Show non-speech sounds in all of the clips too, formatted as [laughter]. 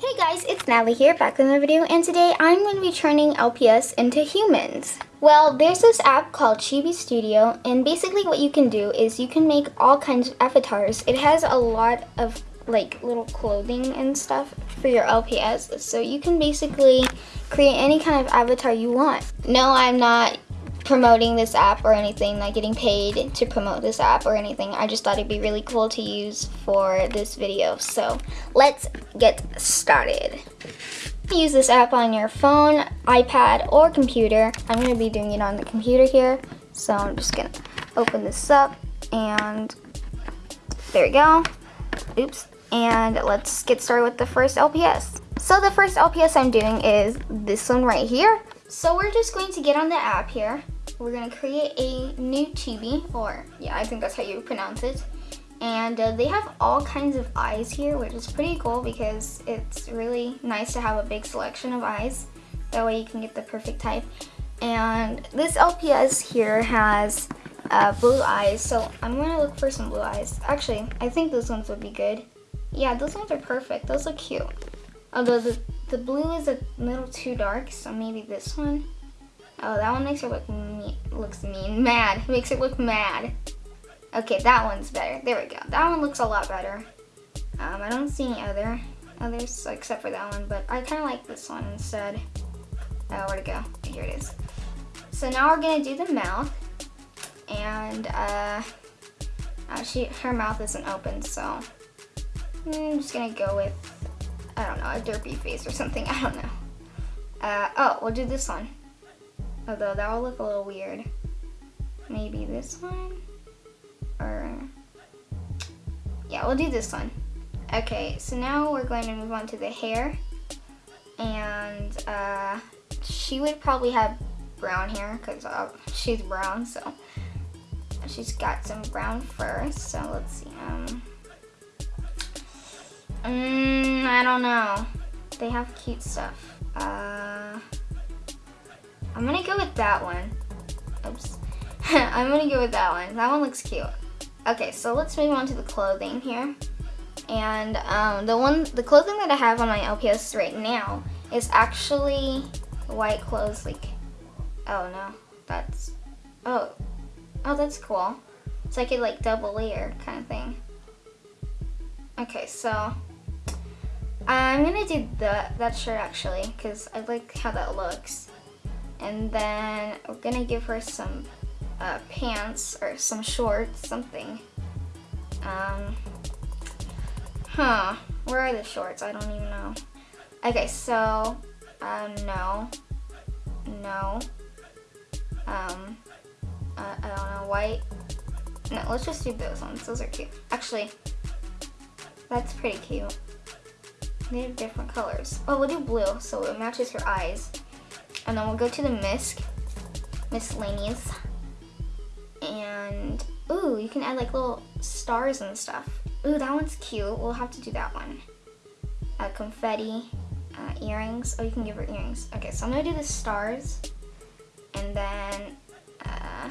Hey guys, it's Natalie here, back with another video, and today I'm going to be turning LPS into humans. Well, there's this app called Chibi Studio, and basically what you can do is you can make all kinds of avatars. It has a lot of like little clothing and stuff for your LPS, so you can basically create any kind of avatar you want. No, I'm not promoting this app or anything, like getting paid to promote this app or anything. I just thought it'd be really cool to use for this video. So let's get started. Use this app on your phone, iPad, or computer. I'm gonna be doing it on the computer here. So I'm just gonna open this up and there we go. Oops. And let's get started with the first LPS. So the first LPS I'm doing is this one right here. So we're just going to get on the app here we're gonna create a new chibi, or yeah, I think that's how you pronounce it. And uh, they have all kinds of eyes here, which is pretty cool because it's really nice to have a big selection of eyes. That way you can get the perfect type. And this LPS here has uh, blue eyes, so I'm gonna look for some blue eyes. Actually, I think those ones would be good. Yeah, those ones are perfect. Those look cute. Although the, the blue is a little too dark, so maybe this one. Oh, that one makes her look mean, looks mean, mad. Makes it look mad. Okay, that one's better. There we go. That one looks a lot better. Um, I don't see any other others except for that one, but I kind of like this one instead. Oh, where'd it go? Here it is. So now we're gonna do the mouth, and uh, uh, she her mouth isn't open, so I'm just gonna go with I don't know a derpy face or something. [laughs] I don't know. Uh, oh, we'll do this one. Although that will look a little weird. Maybe this one? Or, yeah, we'll do this one. Okay, so now we're going to move on to the hair. And uh, she would probably have brown hair because uh, she's brown, so she's got some brown fur. So let's see. Um, mm, I don't know. They have cute stuff. Uh, I'm gonna go with that one. Oops. [laughs] I'm gonna go with that one. That one looks cute. Okay, so let's move on to the clothing here. And um, the one, the clothing that I have on my LPS right now is actually white clothes. Like, oh no, that's, oh, oh that's cool. It's like a like double layer kind of thing. Okay, so I'm gonna do the, that shirt actually because I like how that looks and then we're gonna give her some uh, pants or some shorts, something. Um, huh, where are the shorts? I don't even know. Okay, so, uh, no, no, um, uh, I don't know, white. No, let's just do those ones. Those are cute. Actually, that's pretty cute. They have different colors. Oh, we'll do blue so it matches her eyes. And then we'll go to the misc, miscellaneous. And, ooh, you can add like little stars and stuff. Ooh, that one's cute. We'll have to do that one. Uh, confetti, uh, earrings. Oh, you can give her earrings. Okay, so I'm gonna do the stars. And then, uh,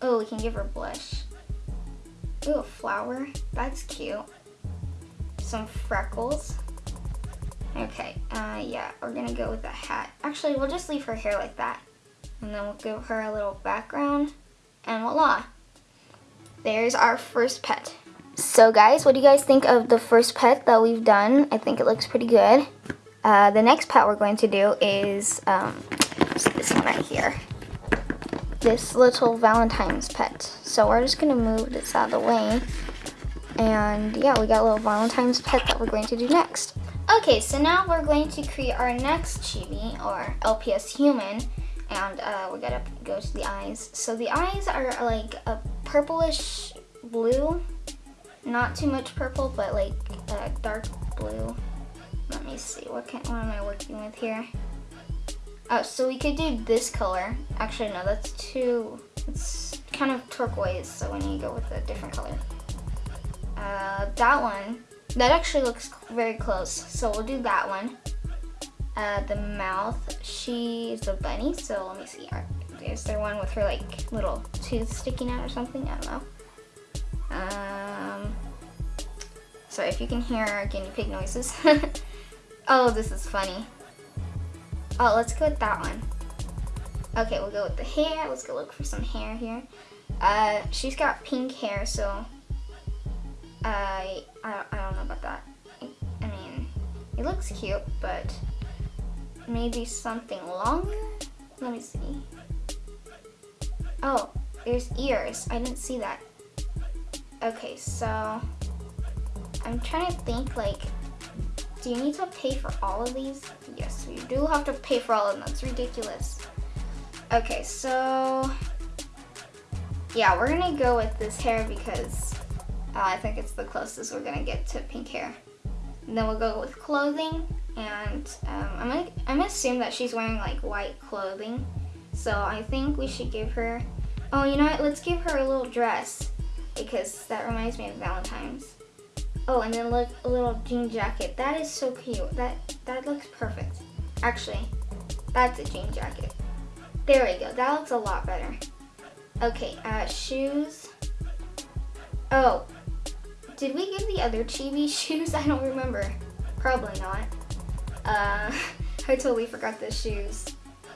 oh, we can give her blush. Ooh, a flower. That's cute. Some freckles. Okay, uh, yeah, we're gonna go with the hat. Actually, we'll just leave her hair like that. And then we'll give her a little background, and voila. There's our first pet. So guys, what do you guys think of the first pet that we've done? I think it looks pretty good. Uh, the next pet we're going to do is um, this one right here. This little Valentine's pet. So we're just gonna move this out of the way. And yeah, we got a little Valentine's pet that we're going to do next. Okay, so now we're going to create our next chibi, or LPS human, and uh, we gotta go to the eyes. So the eyes are like a purplish blue, not too much purple, but like a dark blue. Let me see, what, can, what am I working with here? Oh, so we could do this color. Actually, no, that's too, it's kind of turquoise, so we need to go with a different color. Uh, that one that actually looks very close, so we'll do that one. Uh, the mouth, she's a bunny, so let me see. Is there one with her like little tooth sticking out or something? I don't know. Um, sorry if you can hear guinea pig noises. [laughs] Oh, this is funny. Oh, let's go with that one. Okay, we'll go with the hair. Let's go look for some hair here. Uh, she's got pink hair, so I, I, I don't know about that. I mean, it looks cute, but maybe something longer? Let me see. Oh, there's ears. I didn't see that. Okay, so I'm trying to think like, do you need to pay for all of these? Yes, we do have to pay for all of them. That's ridiculous. Okay, so yeah, we're gonna go with this hair because uh, I think it's the closest we're gonna get to pink hair. And then we'll go with clothing and um, I'm, gonna, I'm gonna assume that she's wearing like white clothing. So I think we should give her, oh you know what, let's give her a little dress because that reminds me of Valentine's. Oh, and then look, a little jean jacket. That is so cute. That, that looks perfect. Actually, that's a jean jacket. There we go, that looks a lot better. Okay, uh, shoes. Oh, did we give the other chibi [laughs] shoes? I don't remember. Probably not. Uh, [laughs] I totally forgot the shoes.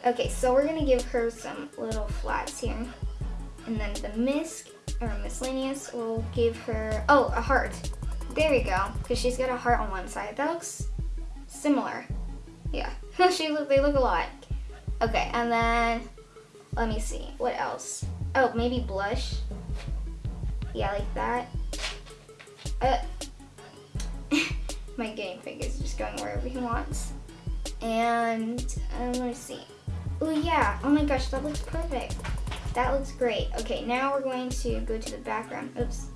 Okay, so we're gonna give her some little flats here. And then the misc, or miscellaneous, will give her, oh, a heart. There we go, because she's got a heart on one side. That looks similar. Yeah, [laughs] she look, they look alike. Okay, and then, let me see, what else? Oh, maybe blush. Yeah, like that. Uh, [laughs] my guinea pig is just going wherever he wants. And um, let me see. Oh yeah, oh my gosh, that looks perfect. That looks great. Okay, now we're going to go to the background. Oops.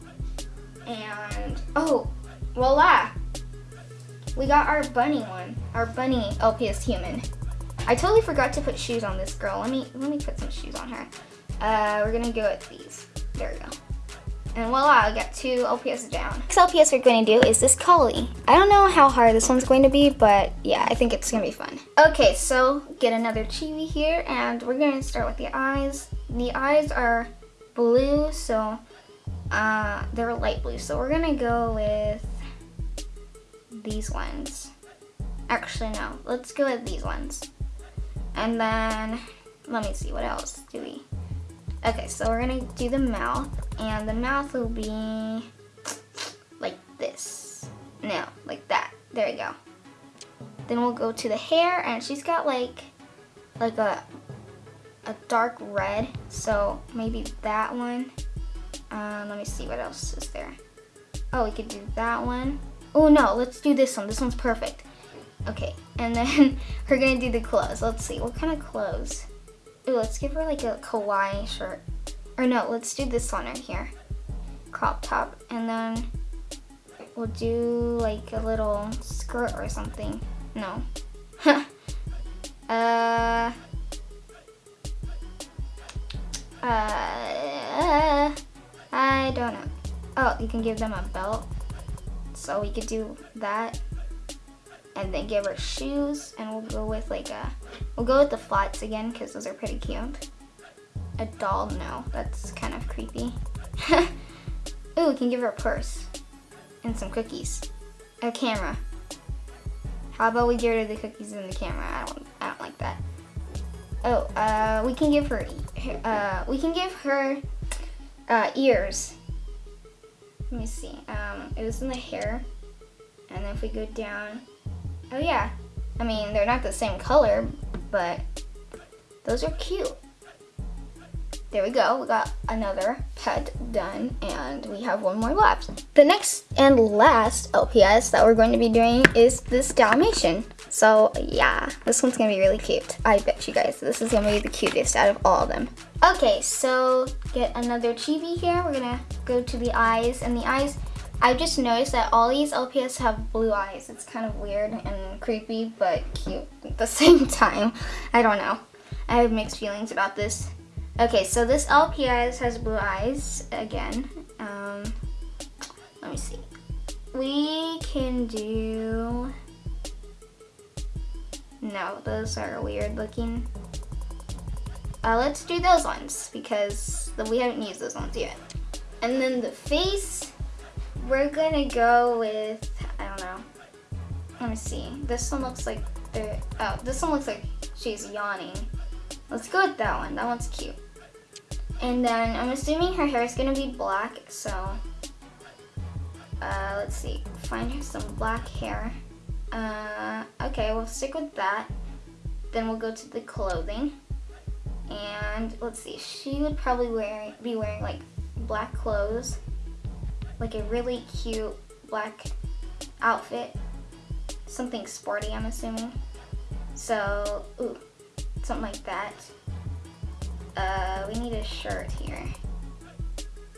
And, oh, voila. We got our bunny one, our bunny LPS human. I totally forgot to put shoes on this girl. Let me, let me put some shoes on her. Uh, we're gonna go with these. There we go. And voila, I got two LPS down. Next LPS we're going to do is this collie. I don't know how hard this one's going to be, but yeah, I think it's going to be fun. Okay, so get another chibi here, and we're going to start with the eyes. The eyes are blue, so uh, they're light blue. So we're going to go with these ones. Actually, no, let's go with these ones. And then, let me see, what else do we? Okay, so we're gonna do the mouth, and the mouth will be like this. No, like that. There we go. Then we'll go to the hair, and she's got like, like a, a dark red, so maybe that one. Um, let me see, what else is there? Oh, we could do that one. Oh no, let's do this one. This one's perfect. Okay, and then [laughs] we're gonna do the clothes. Let's see, what kind of clothes? Ooh, let's give her like a kawaii shirt. Or no, let's do this one right here. Crop top. And then we'll do like a little skirt or something. No. [laughs] uh, uh, I don't know. Oh, you can give them a belt. So we could do that. And then give her shoes. And we'll go with like a We'll go with the flats again because those are pretty cute. A doll, no, that's kind of creepy. [laughs] Ooh, we can give her a purse and some cookies. A camera. How about we get of the cookies and the camera? I don't, I don't like that. Oh, uh, we can give her, uh, we can give her uh, ears. Let me see. Um, it was in the hair, and then if we go down, oh yeah. I mean, they're not the same color, but those are cute. There we go, we got another pet done and we have one more left. The next and last LPS that we're going to be doing is this Dalmatian. So yeah, this one's gonna be really cute. I bet you guys, this is gonna be the cutest out of all of them. Okay, so get another chibi here. We're gonna go to the eyes and the eyes, I just noticed that all these LPS have blue eyes. It's kind of weird and creepy, but cute at the [laughs] same time. I don't know. I have mixed feelings about this. Okay, so this LPS has blue eyes again. Um, let me see. We can do... No, those are weird looking. Uh, let's do those ones because we haven't used those ones yet. And then the face, we're gonna go with, I don't know. let me see. This one looks like oh, this one looks like she's yawning. Let's go with that one. That one's cute. And then I'm assuming her hair is gonna be black, so uh, let's see. Find her some black hair. Uh, okay, we'll stick with that. Then we'll go to the clothing. And let's see, she would probably wear, be wearing like black clothes. Like a really cute black outfit. Something sporty, I'm assuming. So, ooh, something like that. Uh, we need a shirt here.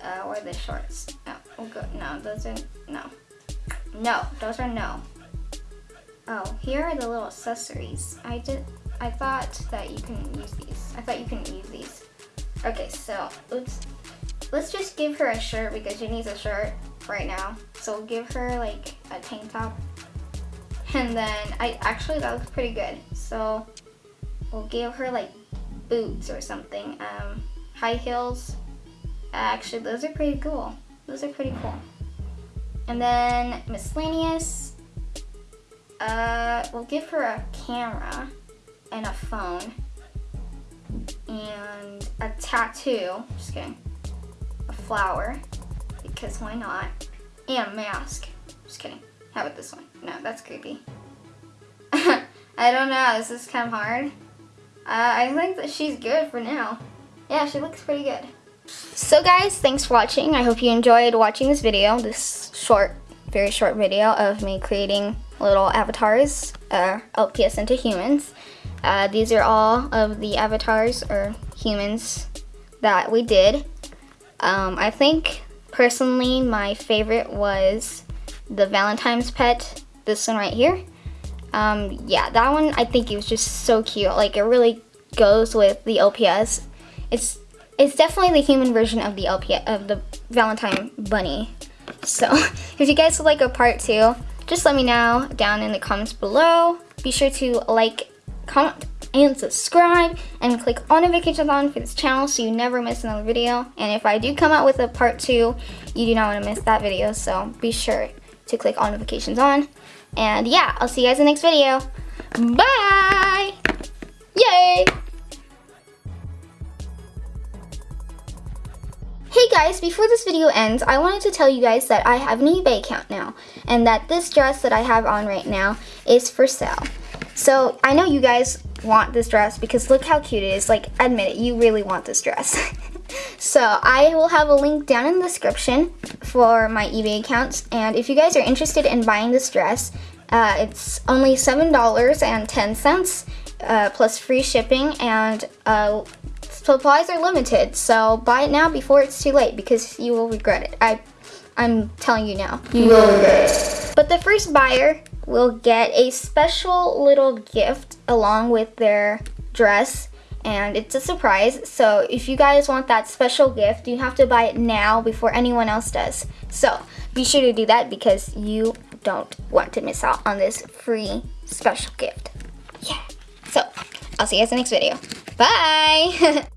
Uh, or the shorts. We'll go, no, those are, no. No, those are no. Oh, here are the little accessories. I did, I thought that you can use these. I thought you couldn't use these. Okay, so let's let's just give her a shirt because she needs a shirt right now. So we'll give her like a tank top. And then I actually that looks pretty good. So we'll give her like boots or something. Um, high heels. Actually, those are pretty cool. Those are pretty cool. And then miscellaneous. Uh, we'll give her a camera and a phone and a tattoo. Just kidding. Flower because why not? And a mask. Just kidding. How about this one? No, that's creepy. [laughs] I don't know. This is kind of hard. Uh, I think that she's good for now. Yeah, she looks pretty good. So guys, thanks for watching. I hope you enjoyed watching this video, this short, very short video of me creating little avatars, uh, LPS into humans. Uh, these are all of the avatars or humans that we did. Um, I think personally my favorite was the Valentine's pet, this one right here. Um, yeah, that one I think it was just so cute. Like it really goes with the LPS. It's it's definitely the human version of the LPS of the Valentine bunny. So [laughs] if you guys would like a part two, just let me know down in the comments below. Be sure to like, comment, and subscribe and click on notifications on for this channel so you never miss another video. And if I do come out with a part two, you do not want to miss that video. So be sure to click on notifications on. And yeah, I'll see you guys in the next video. Bye! Yay! Hey guys, before this video ends, I wanted to tell you guys that I have an eBay account now, and that this dress that I have on right now is for sale. So, I know you guys want this dress because look how cute it is. Like, admit it, you really want this dress. [laughs] so, I will have a link down in the description for my eBay accounts, and if you guys are interested in buying this dress, uh, it's only $7.10 uh, plus free shipping, and uh, supplies are limited, so buy it now before it's too late because you will regret it. I, I'm telling you now. You will regret it. But the first buyer will get a special little gift along with their dress and it's a surprise. So if you guys want that special gift, you have to buy it now before anyone else does. So be sure to do that because you don't want to miss out on this free special gift. Yeah. So I'll see you guys in the next video. Bye! [laughs]